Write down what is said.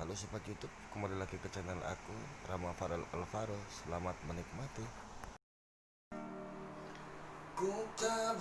Halo sobat YouTube, kembali lagi ke channel aku Rama Farel Alvaro. Selamat menikmati. Ku tak